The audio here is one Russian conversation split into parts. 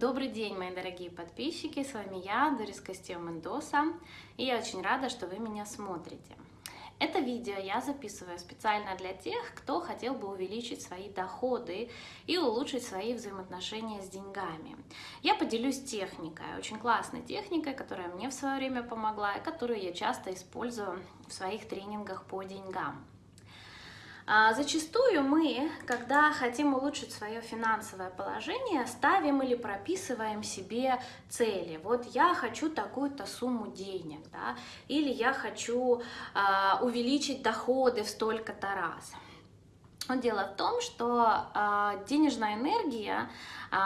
Добрый день, мои дорогие подписчики, с вами я, Дорис Костео Мендоса, и я очень рада, что вы меня смотрите. Это видео я записываю специально для тех, кто хотел бы увеличить свои доходы и улучшить свои взаимоотношения с деньгами. Я поделюсь техникой, очень классной техникой, которая мне в свое время помогла и которую я часто использую в своих тренингах по деньгам. А, зачастую мы, когда хотим улучшить свое финансовое положение, ставим или прописываем себе цели. Вот я хочу такую-то сумму денег, да, или я хочу а, увеличить доходы в столько-то раз. Но дело в том, что э, денежная энергия э,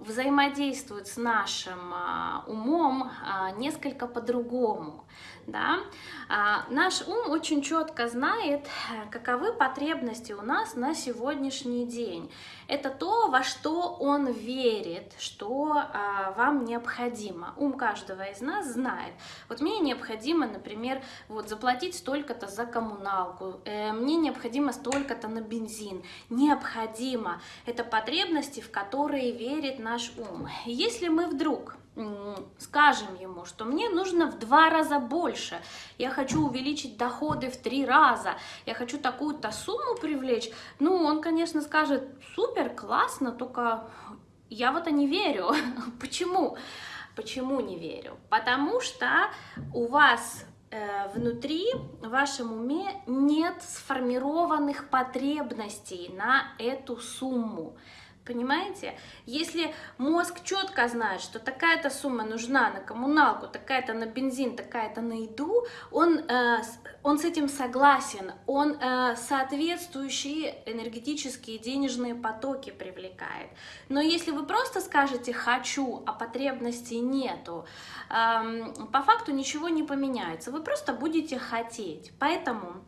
взаимодействует с нашим э, умом э, несколько по-другому. Да? А, наш ум очень четко знает, каковы потребности у нас на сегодняшний день. Это то, во что он верит, что а, вам необходимо. Ум каждого из нас знает. Вот мне необходимо, например, вот заплатить столько-то за коммуналку, э, мне необходимо столько-то на бензин. Необходимо. Это потребности, в которые верит наш ум. Если мы вдруг скажем ему, что мне нужно в два раза больше, я хочу увеличить доходы в три раза, я хочу такую-то сумму привлечь, ну, он, конечно, скажет, супер, классно, только я в это не верю. Почему? Почему не верю? Потому что у вас внутри, в вашем уме нет сформированных потребностей на эту сумму. Понимаете? Если мозг четко знает, что такая-то сумма нужна на коммуналку, такая-то на бензин, такая-то на еду, он, э, он с этим согласен, он э, соответствующие энергетические денежные потоки привлекает. Но если вы просто скажете «хочу», а потребностей нету, э, по факту ничего не поменяется, вы просто будете хотеть. Поэтому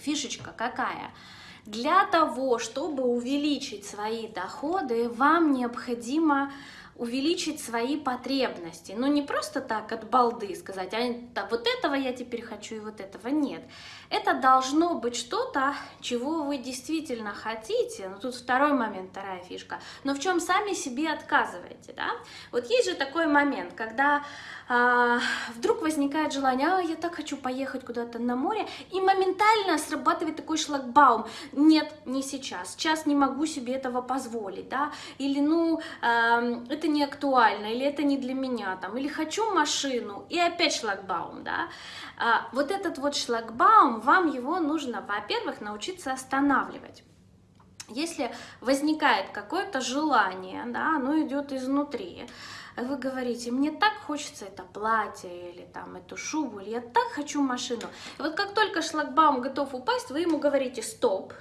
фишечка какая – для того, чтобы увеличить свои доходы, вам необходимо увеличить свои потребности. Но не просто так от балды сказать, а вот этого я теперь хочу и вот этого нет. Это должно быть что-то, чего вы действительно хотите. Ну, тут второй момент, вторая фишка. Но в чем сами себе отказываете, да? Вот есть же такой момент, когда а, вдруг возникает желание, а, я так хочу поехать куда-то на море, и моментально срабатывает такой шлагбаум. Нет, не сейчас, сейчас не могу себе этого позволить, да? Или, ну, а, это не актуально, или это не для меня, там, или хочу машину, и опять шлагбаум, да? А, вот этот вот шлагбаум, вам его нужно, во-первых, научиться останавливать. Если возникает какое-то желание, да, оно идет изнутри, вы говорите, мне так хочется это платье или там эту шубу, или я так хочу машину. И вот как только шлагбаум готов упасть, вы ему говорите стоп,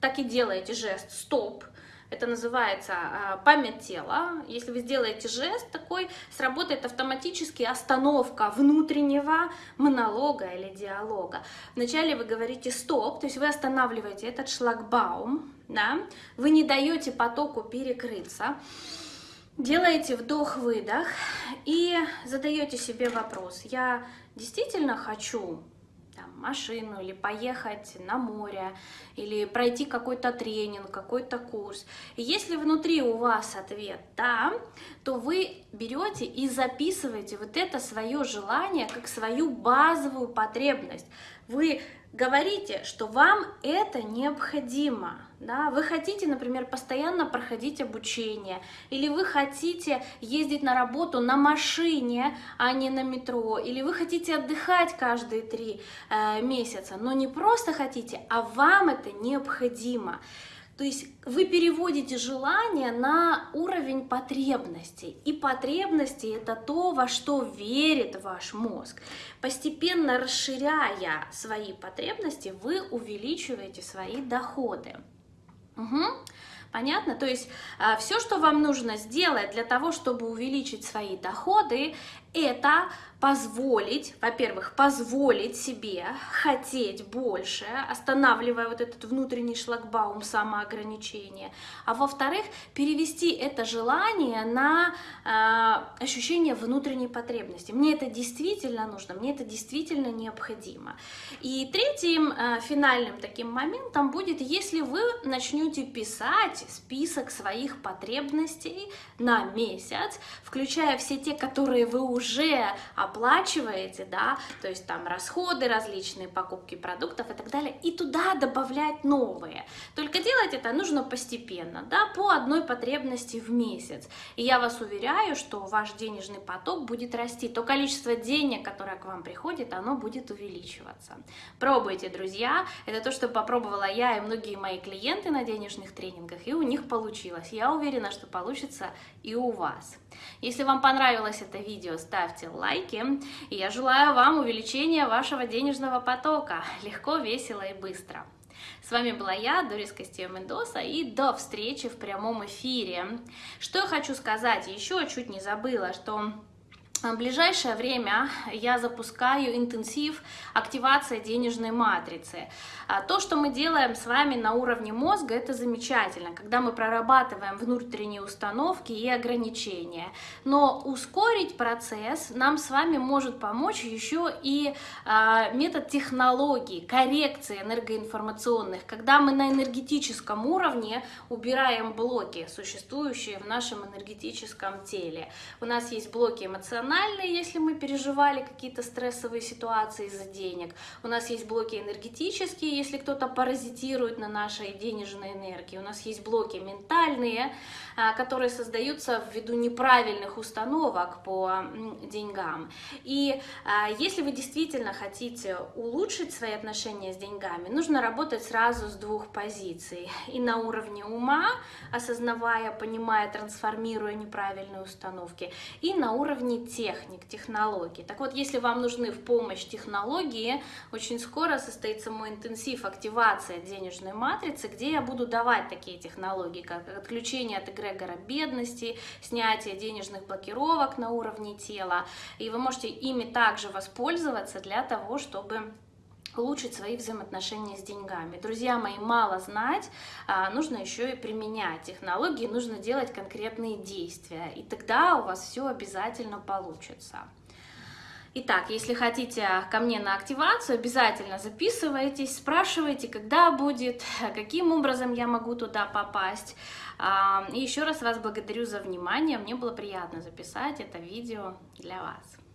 так и делаете жест стоп, это называется а, память тела. Если вы сделаете жест такой, сработает автоматически остановка внутреннего монолога или диалога. Вначале вы говорите стоп, то есть вы останавливаете этот шлагбаум, да? вы не даете потоку перекрыться. Делаете вдох-выдох и задаете себе вопрос, я действительно хочу там, машину или поехать на море, или пройти какой-то тренинг, какой-то курс. И если внутри у вас ответ «да», то вы берете и записываете вот это свое желание как свою базовую потребность. Вы говорите, что вам это необходимо. Да? Вы хотите, например, постоянно проходить обучение, или вы хотите ездить на работу на машине, а не на метро, или вы хотите отдыхать каждые три э, месяца, но не просто хотите, а вам это необходимо. То есть вы переводите желание на уровень потребностей. И потребности это то, во что верит ваш мозг. Постепенно расширяя свои потребности, вы увеличиваете свои доходы. Угу. Понятно? То есть а, все, что вам нужно сделать для того, чтобы увеличить свои доходы, это позволить, во-первых, позволить себе хотеть больше, останавливая вот этот внутренний шлагбаум самоограничения, а во-вторых, перевести это желание на э, ощущение внутренней потребности. Мне это действительно нужно, мне это действительно необходимо. И третьим э, финальным таким моментом будет, если вы начнете писать список своих потребностей на месяц, включая все те, которые вы уже оплачиваете, да, то есть там расходы различные, покупки продуктов и так далее, и туда добавлять новые. Только делать это нужно постепенно, да, по одной потребности в месяц. И я вас уверяю, что ваш денежный поток будет расти, то количество денег, которое к вам приходит, оно будет увеличиваться. Пробуйте, друзья, это то, что попробовала я и многие мои клиенты на денежных тренингах, и у них получилось. Я уверена, что получится и у вас. Если вам понравилось это видео, ставьте лайки. И я желаю вам увеличения вашего денежного потока. Легко, весело и быстро. С вами была я, Дорис Костея Мендоса, и до встречи в прямом эфире. Что я хочу сказать, еще чуть не забыла, что в ближайшее время я запускаю интенсив активация денежной матрицы. А то, что мы делаем с вами на уровне мозга, это замечательно, когда мы прорабатываем внутренние установки и ограничения. Но ускорить процесс нам с вами может помочь еще и а, метод технологий, коррекции энергоинформационных, когда мы на энергетическом уровне убираем блоки, существующие в нашем энергетическом теле. У нас есть блоки эмоциональные, эмоциональные, если мы переживали какие-то стрессовые ситуации из-за денег. У нас есть блоки энергетические, если кто-то паразитирует на нашей денежной энергии. У нас есть блоки ментальные, а, которые создаются ввиду неправильных установок по деньгам. И а, если вы действительно хотите улучшить свои отношения с деньгами, нужно работать сразу с двух позиций. И на уровне ума, осознавая, понимая, трансформируя неправильные установки, и на уровне техник, технологий. Так вот, если вам нужны в помощь технологии, очень скоро состоится мой интенсив активация денежной матрицы, где я буду давать такие технологии, как отключение от эгрегора бедности, снятие денежных блокировок на уровне тела. И вы можете ими также воспользоваться для того, чтобы улучшить свои взаимоотношения с деньгами. Друзья мои, мало знать, а, нужно еще и применять технологии, нужно делать конкретные действия, и тогда у вас все обязательно получится. Итак, если хотите ко мне на активацию, обязательно записывайтесь, спрашивайте, когда будет, каким образом я могу туда попасть. А, и еще раз вас благодарю за внимание, мне было приятно записать это видео для вас.